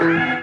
Thank you